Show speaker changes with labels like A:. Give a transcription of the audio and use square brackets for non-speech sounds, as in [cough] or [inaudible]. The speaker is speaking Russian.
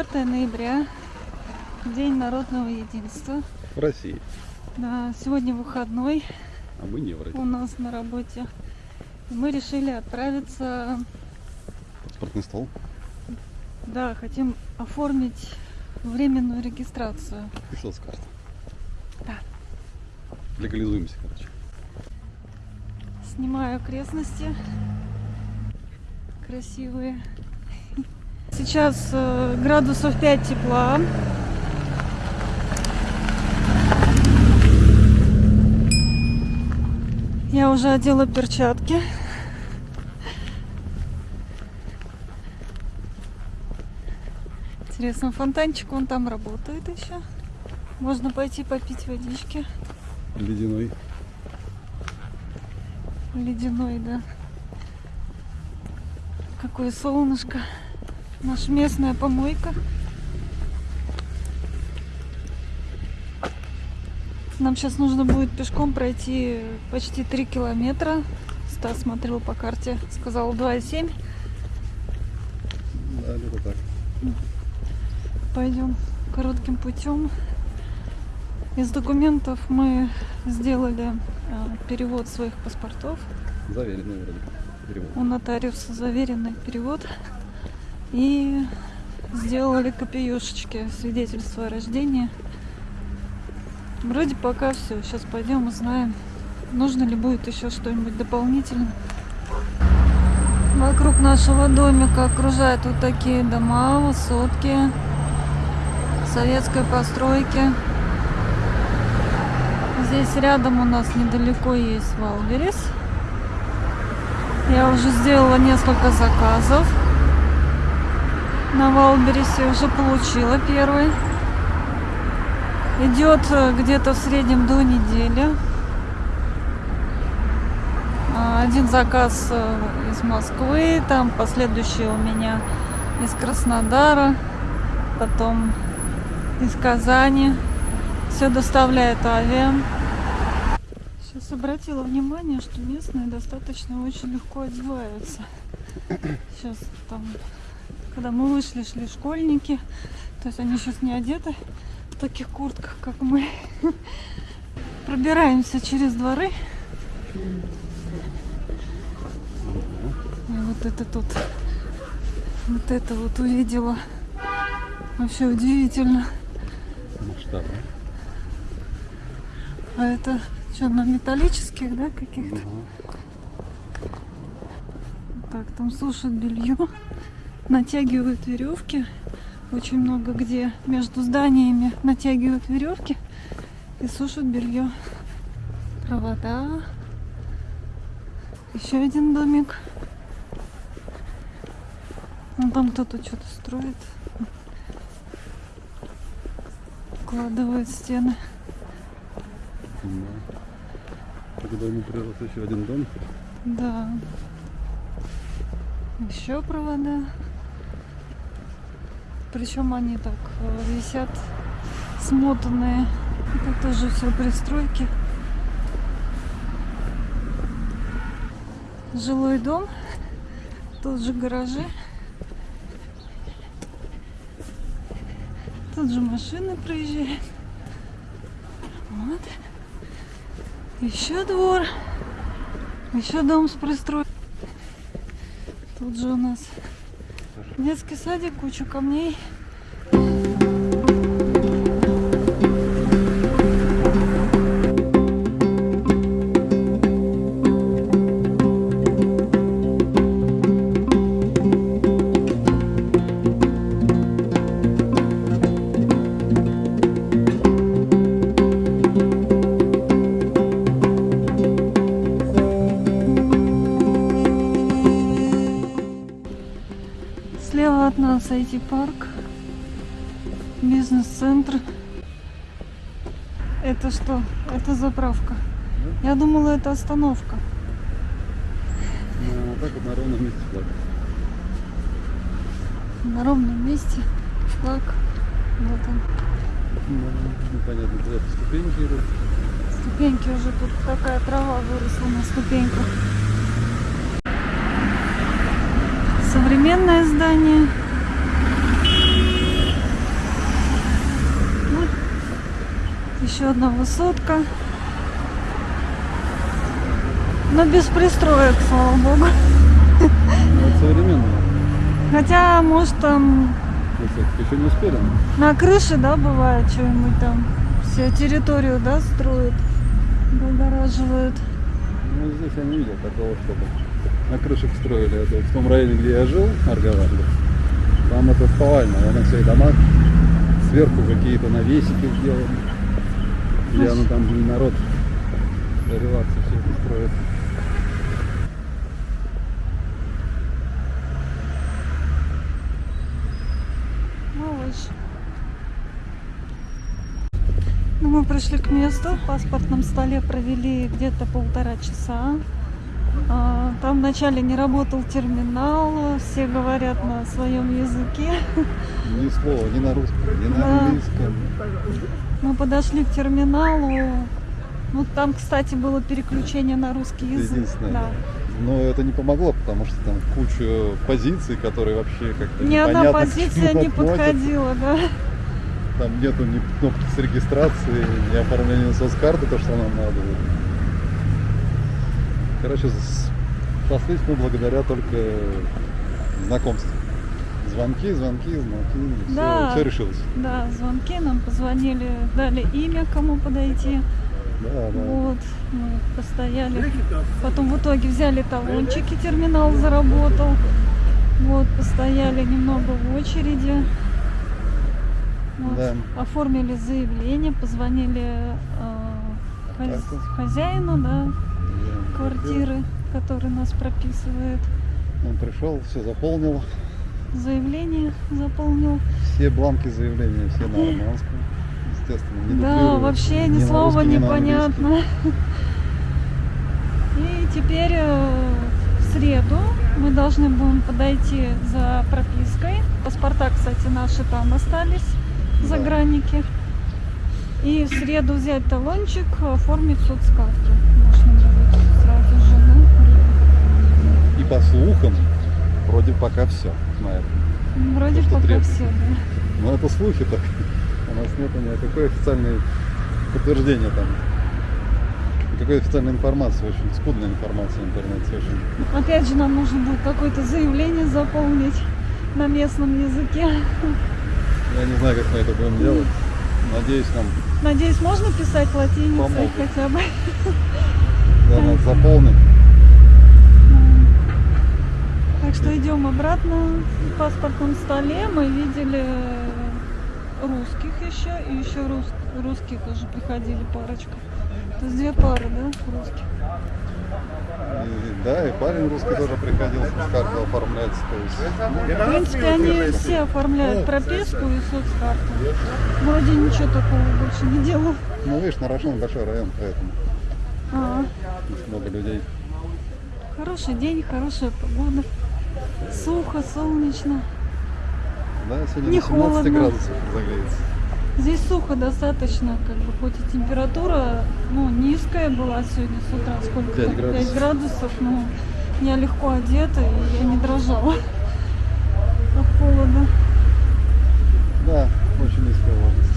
A: Сегодня 4 ноября, День народного единства.
B: В России.
A: Да, сегодня выходной
B: А мы не в России.
A: у нас на работе. Мы решили отправиться,
B: Паспортный стол.
A: да, хотим оформить временную регистрацию.
B: Пришел с карты.
A: Да.
B: Легализуемся, короче.
A: Снимаю окрестности красивые. Сейчас э, градусов 5 тепла. Я уже одела перчатки. Интересно, фонтанчик вон там работает еще. Можно пойти попить водички.
B: Ледяной.
A: Ледяной, да. Какое солнышко. Наша местная помойка. Нам сейчас нужно будет пешком пройти почти 3 километра. Стас смотрел по карте, сказал 2,7.
B: Да, где-то так.
A: Пойдем коротким путем. Из документов мы сделали э, перевод своих паспортов.
B: Заверенный вроде. Перевод.
A: у нотариуса заверенный перевод и сделали копиюшечки свидетельства о рождении. Вроде пока все. Сейчас пойдем узнаем, нужно ли будет еще что-нибудь дополнительно. Вокруг нашего домика окружают вот такие дома, высотки советской постройки. Здесь рядом у нас недалеко есть Wildberries. Я уже сделала несколько заказов. На Wildberries е уже получила первый. Идет э, где-то в среднем до недели. А, Один заказ э, из Москвы, там последующий у меня из Краснодара, потом из Казани. Все доставляет авиа. Сейчас обратила внимание, что местные достаточно очень легко одеваются. Сейчас там, когда мы вышли, шли школьники, то есть они сейчас не одеты в таких куртках, как мы. [laughs] Пробираемся через дворы. И вот это тут, вот это вот увидела. Вообще удивительно.
B: Масштаб.
A: А это что, на металлических, да, каких-то?
B: Ага.
A: Так, там сушат белье, натягивают веревки. Очень много где между зданиями натягивают веревки и сушат белье. Провода. Еще один домик. Ну, там кто-то что-то строит. Укладывает стены.
B: Да. К дому прирос еще один дом.
A: Да. Еще провода. Причем они так э, висят смотанные. Это тоже все пристройки. Жилой дом. Тут же гаражи. Тут же машины проезжают. Вот. Еще двор. Еще дом с пристройкой. Тут же у нас детский садик, куча камней. Нас IT-парк, бизнес-центр. Это что? Это заправка. Я думала, это остановка.
B: Ну, вот так вот на ровном месте флаг.
A: На ровном месте флаг. Вот он.
B: Ну, непонятно, куда-то ступеньки идут.
A: Ступеньки уже тут такая трава выросла на ступеньках. Современное здание. Одна высотка. Но без пристроек, слава богу.
B: Ну, это современно.
A: Хотя, может, там.
B: Еще не успели.
A: на крыше, да, бывает, что-нибудь там. Все территорию, да, строят, загораживают.
B: Ну, здесь я не видел такого, чтобы на крышах строили. Это в том районе, где я жил, Аргаванде. Там это повально. Я на всех домах сверху какие-то навесики сделаны. Где оно там блин, народ релаксы все это строит.
A: Малыш. Ну, мы пришли к месту, в паспортном столе провели где-то полтора часа. А, Там вначале не работал терминал, все говорят на своем языке.
B: Ни слова, ни на русском, ни на
A: Да.
B: английском.
A: Мы подошли к терминалу. Ну, там, кстати, было переключение на русский язык.
B: единственное.
A: Да.
B: Но это не помогло, потому что там куча позиций, которые вообще как-то
A: Ни одна позиция не
B: относятся.
A: подходила, да.
B: Там нету ни кнопки с регистрацией, ни оформления соцкарты, то, что нам надо. Короче, с- сошлись мы благодаря только знакомству. Звонки, звонки, звонки, все,
A: Да.
B: решилось.
A: Да, звонки нам позвонили, дали имя, кому подойти.
B: Да, да.
A: Вот, мы постояли. Потом в итоге взяли талончики, терминал заработал. Вот, постояли немного в очереди. Вот,
B: Да.
A: Оформили заявление, позвонили э, хозяину, да,
B: Да.
A: квартиры, который нас прописывает.
B: Он пришел, все заполнил.
A: Заявление заполнил.
B: Все бланки заявления, все на армянском. Естественно, не
A: Да, вообще ни слова
B: русский, ни
A: не
B: на английский.
A: понятно. И теперь э, в среду мы должны будем подойти за пропиской. Паспорта, кстати, наши там остались,
B: Да.
A: загранники. И в среду взять талончик, оформить соцкарту. Можно будет сразу же, да?
B: И по слухам, вроде пока все на этом.
A: Ну, Вроде
B: что
A: пока
B: требуется.
A: все, да.
B: Но это слухи так. У нас нет никакой официальной подтверждения там. Никакой официальной информации, очень скудная информация в интернете очень.
A: Опять же, нам нужно будет какое-то заявление заполнить на местном языке.
B: Я не знаю, как мы это будем делать. Надеюсь, нам
A: Надеюсь, можно писать латиницей
B: Помогут.
A: хотя бы.
B: да, нас заполнить.
A: Так что идем обратно. В паспортном столе мы видели русских еще, и еще рус- русские тоже приходили парочка. То есть две пары, да, русских.
B: И, да, и парень русский тоже приходил, с карту оформляться. То есть,
A: В принципе, они все оформляют прописку и соцкарту. Вроде ничего такого больше не делал.
B: ну, видишь, Нарашан большой район, поэтому
A: А,
B: здесь много людей.
A: хороший день, хорошая погода. Сухо, солнечно.
B: Да, сегодня
A: не
B: 17
A: холодно.
B: градусов разогреется.
A: Здесь сухо достаточно, как бы, хоть и температура ну, низкая была сегодня с утра, сколько 5
B: градусов, 5
A: градусов но я легко одета и я не дрожала [laughs] от холода. Да, очень низкая влажность.